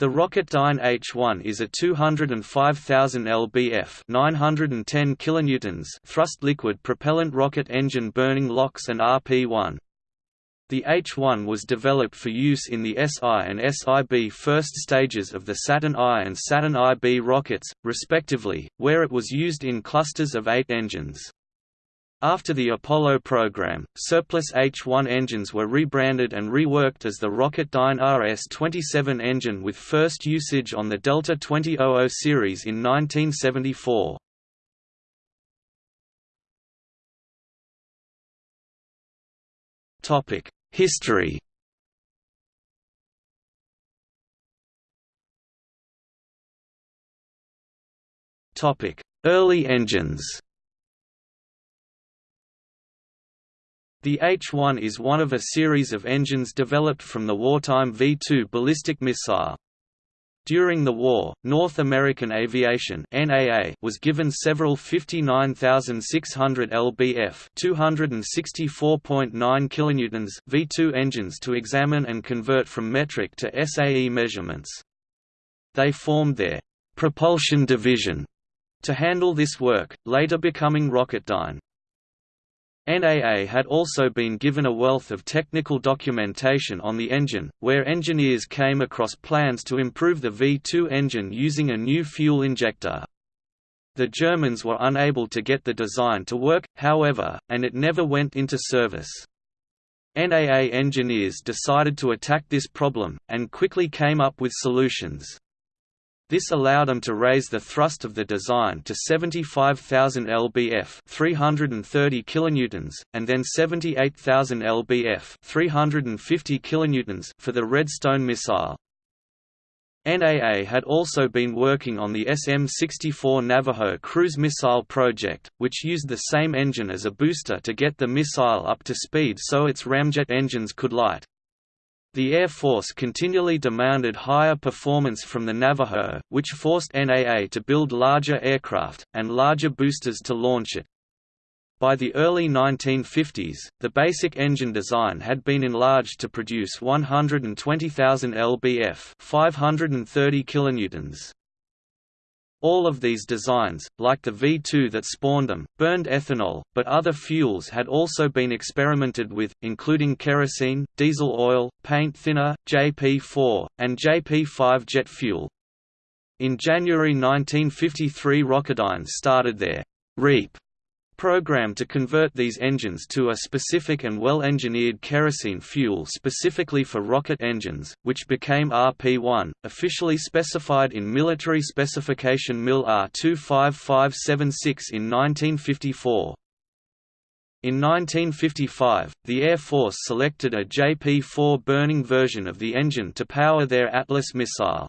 The Rocketdyne H-1 is a 205,000 lbf 910 kilonewtons thrust liquid propellant rocket engine burning LOX and RP-1. The H-1 was developed for use in the SI and SIB first stages of the Saturn I and Saturn IB rockets, respectively, where it was used in clusters of eight engines. After the Apollo program, surplus H-1 engines were rebranded and reworked as the Rocketdyne RS-27 engine with first usage on the Delta 2000 series in 1974. History Early engines The H-1 is one of a series of engines developed from the wartime V-2 ballistic missile. During the war, North American Aviation (NAA) was given several 59,600 lbf (264.9 kilonewtons) V2 engines to examine and convert from metric to SAE measurements. They formed their propulsion division to handle this work, later becoming Rocketdyne. NAA had also been given a wealth of technical documentation on the engine, where engineers came across plans to improve the V2 engine using a new fuel injector. The Germans were unable to get the design to work, however, and it never went into service. NAA engineers decided to attack this problem, and quickly came up with solutions. This allowed them to raise the thrust of the design to 75,000 lbf, 330 kilonewtons, and then 78,000 lbf, 350 kilonewtons for the Redstone missile. NAA had also been working on the SM-64 Navajo cruise missile project, which used the same engine as a booster to get the missile up to speed so its ramjet engines could light. The Air Force continually demanded higher performance from the Navajo, which forced NAA to build larger aircraft, and larger boosters to launch it. By the early 1950s, the basic engine design had been enlarged to produce 120,000 lbf 530 kilonewtons. All of these designs, like the V2 that spawned them, burned ethanol, but other fuels had also been experimented with, including kerosene, diesel oil, paint thinner, JP4, and JP5 jet fuel. In January 1953 Rocketdyne started their REAP program to convert these engines to a specific and well-engineered kerosene fuel specifically for rocket engines, which became RP-1, officially specified in Military Specification MIL R25576 in 1954. In 1955, the Air Force selected a JP-4 burning version of the engine to power their Atlas missile.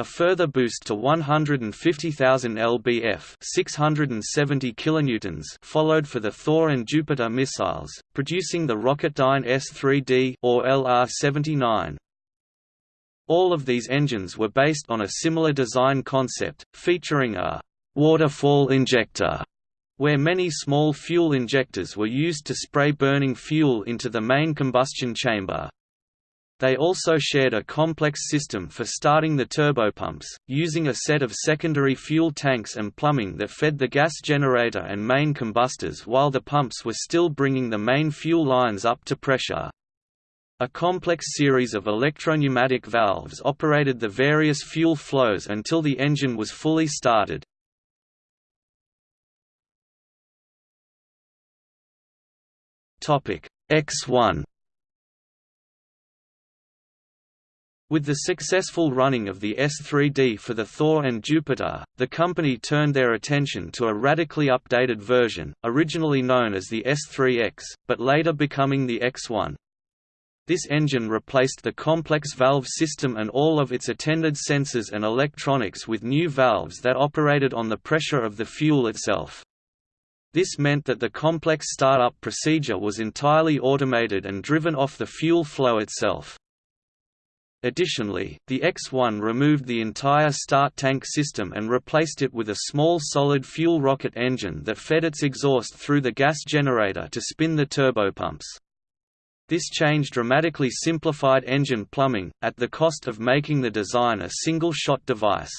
A further boost to 150,000 lbf 670 kilonewtons followed for the Thor and Jupiter missiles, producing the Rocketdyne S-3D or LR-79. All of these engines were based on a similar design concept, featuring a «waterfall injector» where many small fuel injectors were used to spray burning fuel into the main combustion chamber. They also shared a complex system for starting the turbopumps, using a set of secondary fuel tanks and plumbing that fed the gas generator and main combustors while the pumps were still bringing the main fuel lines up to pressure. A complex series of electropneumatic valves operated the various fuel flows until the engine was fully started. X1 With the successful running of the S-3D for the Thor and Jupiter, the company turned their attention to a radically updated version, originally known as the S-3X, but later becoming the X-1. This engine replaced the complex valve system and all of its attended sensors and electronics with new valves that operated on the pressure of the fuel itself. This meant that the complex startup procedure was entirely automated and driven off the fuel flow itself. Additionally, the X-1 removed the entire start tank system and replaced it with a small solid fuel rocket engine that fed its exhaust through the gas generator to spin the turbopumps. This change dramatically simplified engine plumbing, at the cost of making the design a single-shot device.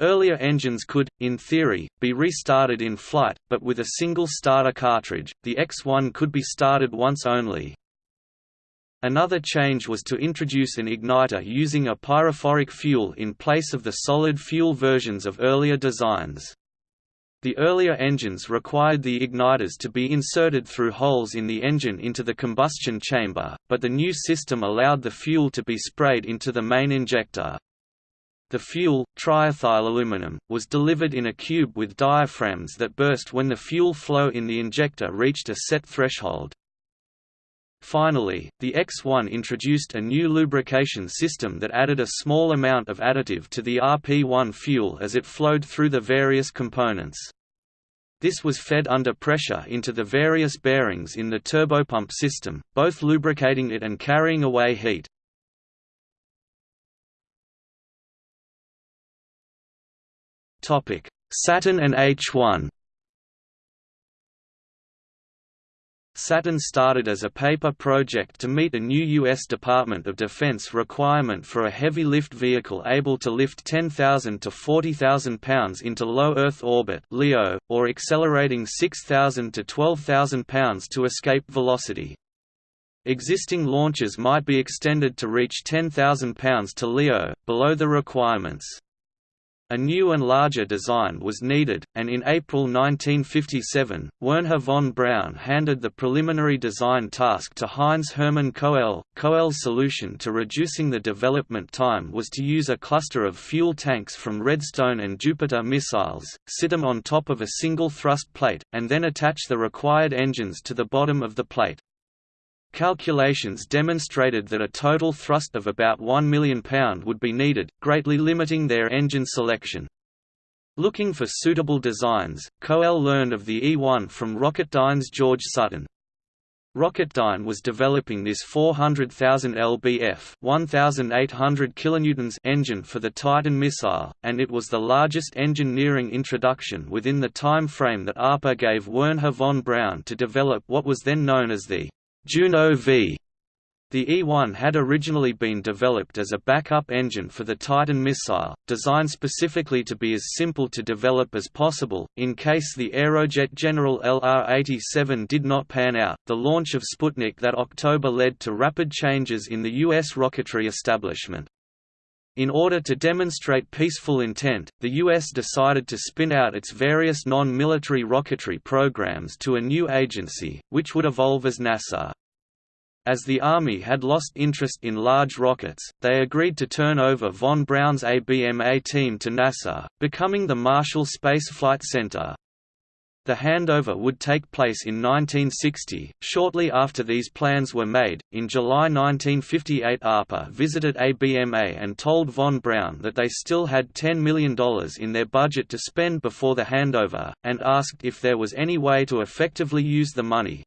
Earlier engines could, in theory, be restarted in flight, but with a single starter cartridge, the X1 could be started once only. Another change was to introduce an igniter using a pyrophoric fuel in place of the solid fuel versions of earlier designs. The earlier engines required the igniters to be inserted through holes in the engine into the combustion chamber, but the new system allowed the fuel to be sprayed into the main injector. The fuel, triethylaluminum, was delivered in a cube with diaphragms that burst when the fuel flow in the injector reached a set threshold. Finally, the X1 introduced a new lubrication system that added a small amount of additive to the RP1 fuel as it flowed through the various components. This was fed under pressure into the various bearings in the turbopump system, both lubricating it and carrying away heat. Saturn and H1 Saturn started as a paper project to meet a new U.S. Department of Defense requirement for a heavy lift vehicle able to lift 10,000 to 40,000 pounds into low Earth orbit (LEO), or accelerating 6,000 to 12,000 pounds to escape velocity. Existing launches might be extended to reach 10,000 pounds to LEO, below the requirements. A new and larger design was needed, and in April 1957, Wernher von Braun handed the preliminary design task to Heinz Hermann Koelle. Koelle's solution to reducing the development time was to use a cluster of fuel tanks from Redstone and Jupiter missiles, sit them on top of a single thrust plate, and then attach the required engines to the bottom of the plate. Calculations demonstrated that a total thrust of about 1 million pound would be needed, greatly limiting their engine selection. Looking for suitable designs, Koelle learned of the E1 from Rocketdyne's George Sutton. Rocketdyne was developing this 400,000 lbf 1,800 kilonewtons engine for the Titan missile, and it was the largest engineering introduction within the time frame that ARPA gave Wernher von Braun to develop what was then known as the Juno V. The E-1 had originally been developed as a backup engine for the Titan missile, designed specifically to be as simple to develop as possible, in case the Aerojet General LR-87 did not pan out. The launch of Sputnik that October led to rapid changes in the U.S. rocketry establishment. In order to demonstrate peaceful intent, the U.S. decided to spin out its various non-military rocketry programs to a new agency, which would evolve as NASA. As the Army had lost interest in large rockets, they agreed to turn over von Braun's ABMA team to NASA, becoming the Marshall Space Flight Center. The handover would take place in 1960. Shortly after these plans were made, in July 1958, ARPA visited ABMA and told von Braun that they still had $10 million in their budget to spend before the handover, and asked if there was any way to effectively use the money.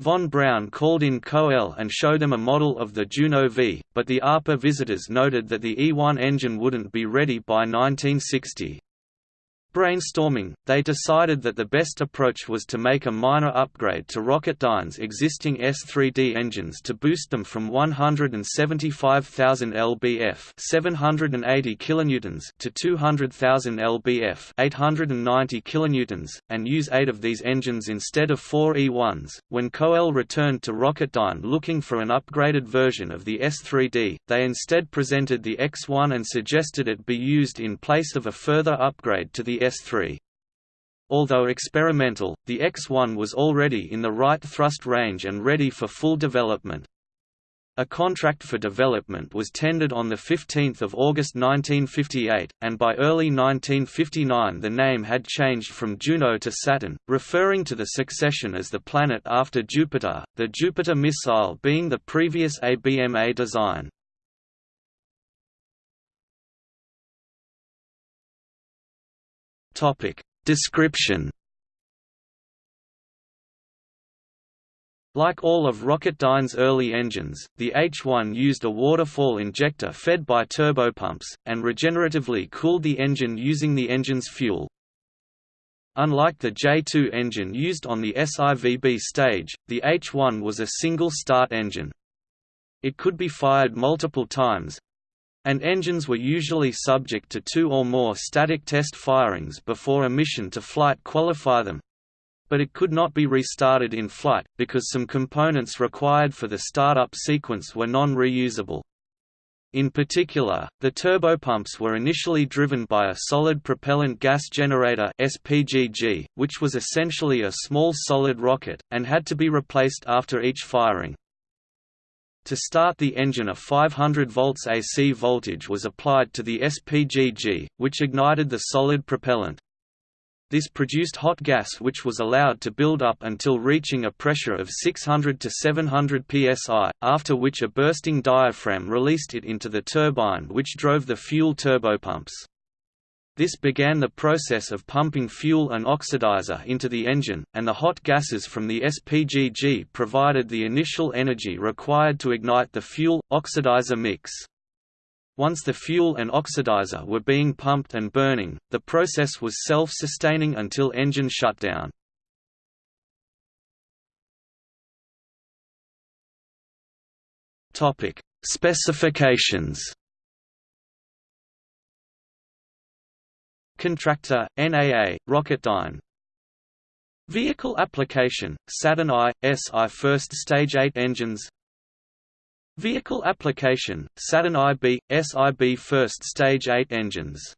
Von Braun called in Koelle and showed them a model of the Juno V, but the ARPA visitors noted that the E1 engine wouldn't be ready by 1960. Brainstorming, they decided that the best approach was to make a minor upgrade to Rocketdyne's existing S3D engines to boost them from 175,000 lbf 780 kilonewtons to 200,000 lbf 890 kilonewtons, and use eight of these engines instead of four E1s. When Koelle returned to Rocketdyne looking for an upgraded version of the S3D, they instead presented the X1 and suggested it be used in place of a further upgrade to the S3. Although experimental, the X1 was already in the right thrust range and ready for full development. A contract for development was tendered on 15 August 1958, and by early 1959 the name had changed from Juno to Saturn, referring to the succession as the planet after Jupiter, the Jupiter missile being the previous ABMA design. Topic description. Like all of Rocketdyne's early engines, the H-1 used a waterfall injector fed by turbopumps, and regeneratively cooled the engine using the engine's fuel. Unlike the J2 engine used on the SIVB stage, the H1 was a single-start engine. It could be fired multiple times, and engines were usually subject to two or more static test firings before a mission to flight qualify them. But it could not be restarted in flight, because some components required for the startup sequence were non-reusable. In particular, the turbopumps were initially driven by a solid propellant gas generator SPGG, which was essentially a small solid rocket, and had to be replaced after each firing. To start the engine a 500 volts AC voltage was applied to the SPGG, which ignited the solid propellant. This produced hot gas which was allowed to build up until reaching a pressure of 600 to 700 psi, after which a bursting diaphragm released it into the turbine which drove the fuel turbopumps. This began the process of pumping fuel and oxidizer into the engine, and the hot gases from the SPGG provided the initial energy required to ignite the fuel-oxidizer mix. Once the fuel and oxidizer were being pumped and burning, the process was self-sustaining until engine shutdown. Specifications. Contractor, NAA, Rocketdyne Vehicle application, Saturn I, SI first stage 8 engines. Vehicle application, Saturn IB, SIB first stage 8 engines